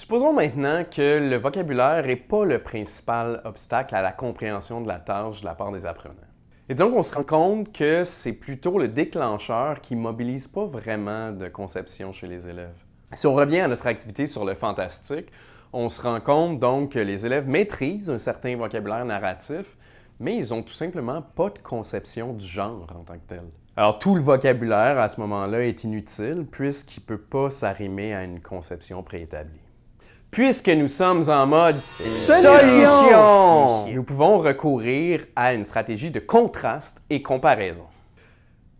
Supposons maintenant que le vocabulaire n'est pas le principal obstacle à la compréhension de la tâche de la part des apprenants. Et disons qu'on se rend compte que c'est plutôt le déclencheur qui ne mobilise pas vraiment de conception chez les élèves. Si on revient à notre activité sur le fantastique, on se rend compte donc que les élèves maîtrisent un certain vocabulaire narratif, mais ils n'ont tout simplement pas de conception du genre en tant que tel. Alors tout le vocabulaire à ce moment-là est inutile puisqu'il ne peut pas s'arrimer à une conception préétablie. Puisque nous sommes en mode solution, nous pouvons recourir à une stratégie de contraste et comparaison.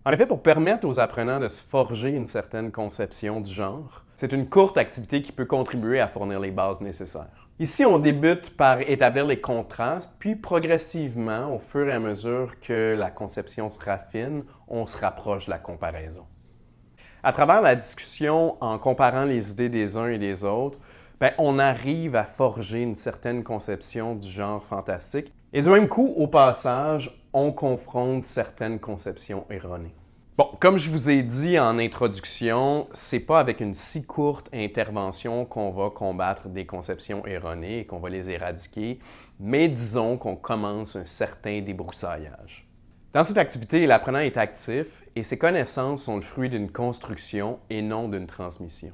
En effet, pour permettre aux apprenants de se forger une certaine conception du genre, c'est une courte activité qui peut contribuer à fournir les bases nécessaires. Ici, on débute par établir les contrastes, puis progressivement, au fur et à mesure que la conception se raffine, on se rapproche de la comparaison. À travers la discussion, en comparant les idées des uns et des autres, ben, on arrive à forger une certaine conception du genre fantastique. Et du même coup, au passage, on confronte certaines conceptions erronées. Bon, comme je vous ai dit en introduction, c'est pas avec une si courte intervention qu'on va combattre des conceptions erronées et qu'on va les éradiquer, mais disons qu'on commence un certain débroussaillage. Dans cette activité, l'apprenant est actif et ses connaissances sont le fruit d'une construction et non d'une transmission.